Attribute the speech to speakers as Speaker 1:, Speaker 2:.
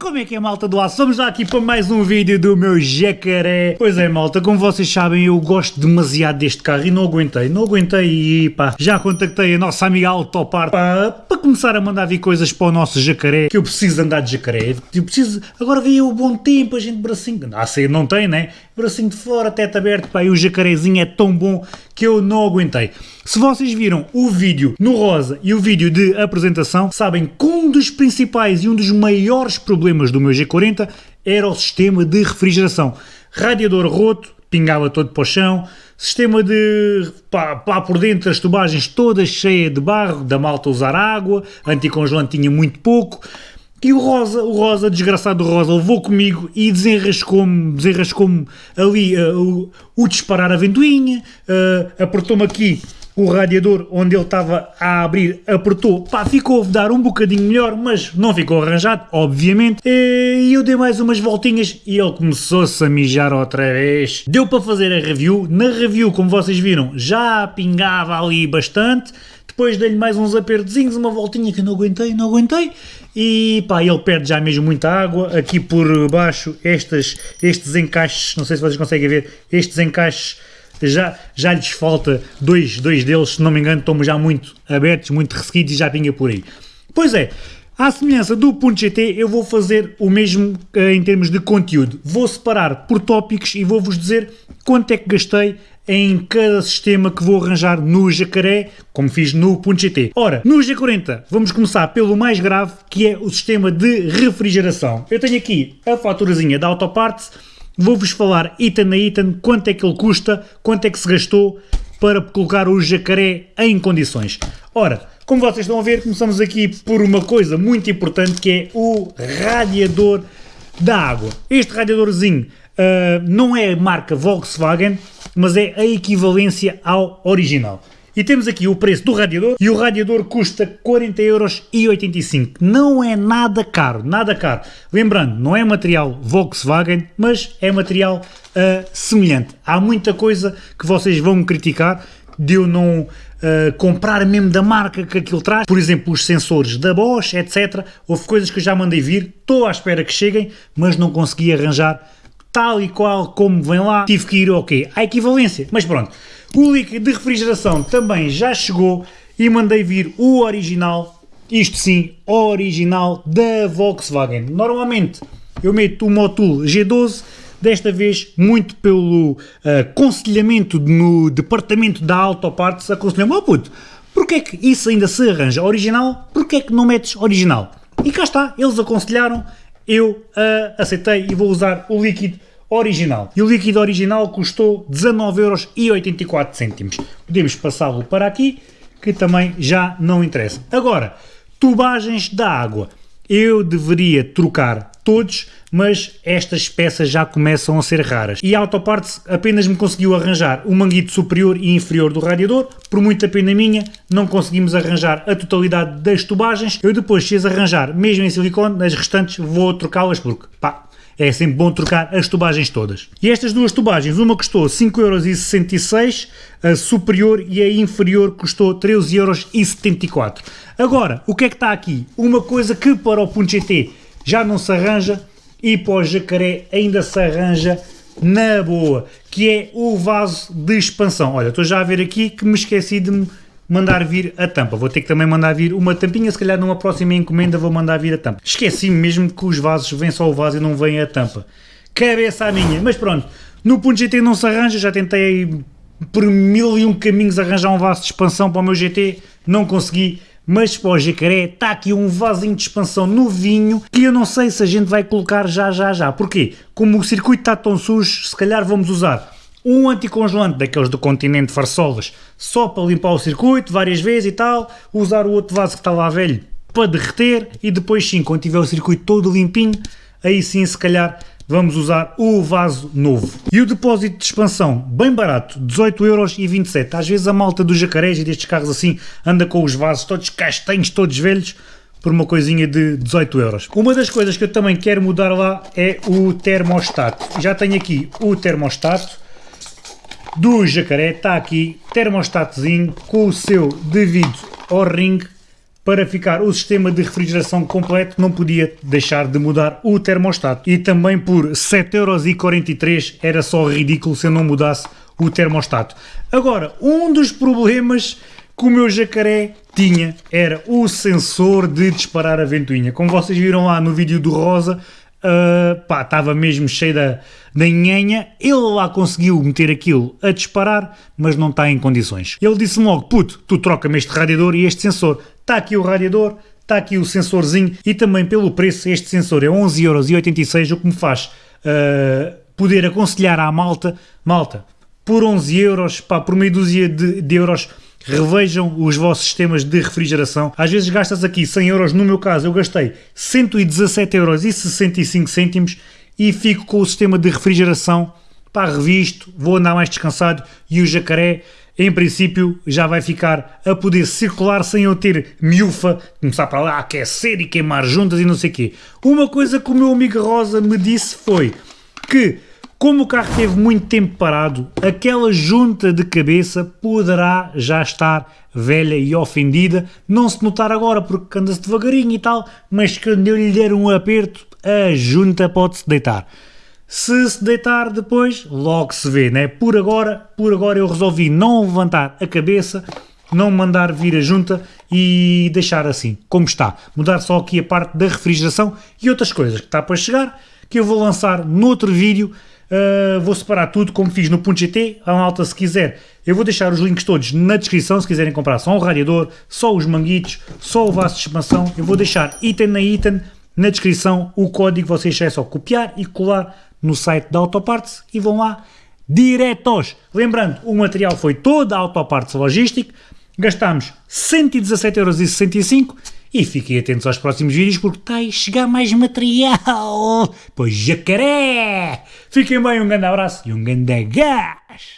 Speaker 1: Como é que é malta do aço? Vamos lá aqui para mais um vídeo do meu jacaré. Pois é malta, como vocês sabem eu gosto demasiado deste carro e não aguentei, não aguentei e pá, já contactei a nossa amiga Autopar para, para começar a mandar vir coisas para o nosso jacaré, que eu preciso andar de jacaré, eu preciso, agora veio o bom tempo, a gente bracinho, ah sei, não tem né, bracinho de fora, teto aberto, pá, e o jacarezinho é tão bom que eu não aguentei. Se vocês viram o vídeo no rosa e o vídeo de apresentação, sabem que um dos principais e um dos maiores problemas do meu G40 era o sistema de refrigeração. Radiador roto, pingava todo para o chão, sistema de pá, pá por dentro as tubagens todas cheias de barro, da malta usar água, anticongelante tinha muito pouco, e o Rosa, o Rosa, desgraçado Rosa, levou comigo e desenrascou-me desenrascou ali uh, o, o, disparar a ventoinha, uh, apertou-me aqui o radiador onde ele estava a abrir, apertou, pá, ficou a dar um bocadinho melhor, mas não ficou arranjado, obviamente, e eu dei mais umas voltinhas e ele começou-se a mijar outra vez. Deu para fazer a review, na review, como vocês viram, já pingava ali bastante, depois dei-lhe mais uns apertozinhos, uma voltinha que não aguentei, não aguentei, e pá, ele perde já mesmo muita água, aqui por baixo estas, estes encaixes, não sei se vocês conseguem ver, estes encaixes já, já lhes falta dois, dois deles, se não me engano, estão já muito abertos, muito ressequidos e já pinga por aí. Pois é, à semelhança do Punto GT, eu vou fazer o mesmo uh, em termos de conteúdo. Vou separar por tópicos e vou-vos dizer quanto é que gastei em cada sistema que vou arranjar no Jacaré, como fiz no GT. Ora, no G40 vamos começar pelo mais grave, que é o sistema de refrigeração. Eu tenho aqui a faturazinha da Autoparts, vou-vos falar item a item quanto é que ele custa, quanto é que se gastou para colocar o Jacaré em condições. Ora, como vocês estão a ver, começamos aqui por uma coisa muito importante que é o radiador da água. Este radiadorzinho uh, não é marca Volkswagen, mas é a equivalência ao original. E temos aqui o preço do radiador e o radiador custa 40,85€. Não é nada caro, nada caro. Lembrando, não é material Volkswagen, mas é material uh, semelhante. Há muita coisa que vocês vão criticar de eu não uh, comprar mesmo da marca que aquilo traz. Por exemplo, os sensores da Bosch, etc. Houve coisas que eu já mandei vir, estou à espera que cheguem, mas não consegui arranjar tal e qual como vem lá, tive que ir, ok, à equivalência, mas pronto. O líquido de refrigeração também já chegou e mandei vir o original, isto sim, original da Volkswagen. Normalmente eu meto o Motul G12, desta vez muito pelo uh, aconselhamento no departamento da Autoparts, aconselhou-me, oh puto, porque é que isso ainda se arranja original, porque é que não metes original? E cá está, eles aconselharam, eu uh, aceitei e vou usar o líquido original. E o líquido original custou 19,84€. Podemos passá-lo para aqui, que também já não interessa. Agora, tubagens da água. Eu deveria trocar todos, mas estas peças já começam a ser raras. E a Autoparts apenas me conseguiu arranjar o manguito superior e inferior do radiador, por muita pena minha, não conseguimos arranjar a totalidade das tubagens. Eu depois, se as arranjar, mesmo em silicone, as restantes vou trocá-las porque, pá, é sempre bom trocar as tubagens todas. E estas duas tubagens, uma custou 5,66€, a superior e a inferior custou 13,74€. Agora, o que é que está aqui? Uma coisa que para o Punto GT já não se arranja e para o Jacaré ainda se arranja na boa, que é o vaso de expansão. Olha, estou já a ver aqui que me esqueci de mandar vir a tampa. Vou ter que também mandar vir uma tampinha, se calhar numa próxima encomenda vou mandar vir a tampa. Esqueci-me mesmo que os vasos, vem só o vaso e não vem a tampa. Cabeça a minha, mas pronto, no ponto GT não se arranja, já tentei por mil e um caminhos arranjar um vaso de expansão para o meu GT, não consegui, mas para o jacaré está aqui um vasinho de expansão novinho que eu não sei se a gente vai colocar já, já, já. Porquê? Como o circuito está tão sujo, se calhar vamos usar um anticongelante daqueles do continente Farsolas só para limpar o circuito várias vezes e tal, usar o outro vaso que está lá velho para derreter e depois sim, quando tiver o circuito todo limpinho, aí sim se calhar vamos usar o vaso novo. E o depósito de expansão, bem barato, 18,27€. Às vezes a malta dos jacarés e destes carros assim anda com os vasos todos castanhos, todos velhos, por uma coisinha de 18 euros. Uma das coisas que eu também quero mudar lá é o termostato. Já tenho aqui o termostato, do jacaré está aqui termostatozinho com o seu devido O-ring para ficar o sistema de refrigeração completo, não podia deixar de mudar o termostato. E também por 7,43€ era só ridículo se eu não mudasse o termostato. Agora, um dos problemas que o meu jacaré tinha era o sensor de disparar a ventoinha. Como vocês viram lá no vídeo do Rosa, uh, pá, estava mesmo cheio da, da nhenha. Ele lá conseguiu meter aquilo a disparar, mas não está em condições. Ele disse-me logo, puto, tu troca-me este radiador e este sensor. Está aqui o radiador, está aqui o sensorzinho e também pelo preço este sensor é 11,86€, o que me faz uh, poder aconselhar à malta, malta, por 11 euros, pá, por meia dúzia de, de euros, revejam os vossos sistemas de refrigeração. Às vezes gastas aqui 100 euros, no meu caso eu gastei 117 euros e 65 cêntimos e fico com o sistema de refrigeração pá, revisto, vou andar mais descansado e o jacaré em princípio já vai ficar a poder circular sem eu ter miúfa, começar para lá aquecer e queimar juntas e não sei o quê. Uma coisa que o meu amigo Rosa me disse foi que como o carro teve muito tempo parado, aquela junta de cabeça poderá já estar velha e ofendida, não se notar agora porque anda-se devagarinho e tal, mas quando eu lhe der um aperto, a junta pode-se deitar. Se se deitar depois, logo se vê, né? Por agora, por agora eu resolvi não levantar a cabeça, não mandar vir a junta e deixar assim, como está. Mudar só aqui a parte da refrigeração e outras coisas que está para chegar, que eu vou lançar noutro vídeo, Uh, vou separar tudo como fiz no .gt, a malta se quiser, eu vou deixar os links todos na descrição se quiserem comprar só o radiador, só os manguitos, só o vaso de expansão, eu vou deixar item na item na descrição o código, vocês é só copiar e colar no site da Autoparts e vão lá diretos. Lembrando, o material foi toda a Autoparts Logística, gastámos 117,65€ e fiquem atentos aos próximos vídeos porque está a chegar mais material. Pois jacaré! Fiquem bem, um grande abraço e um grande gás!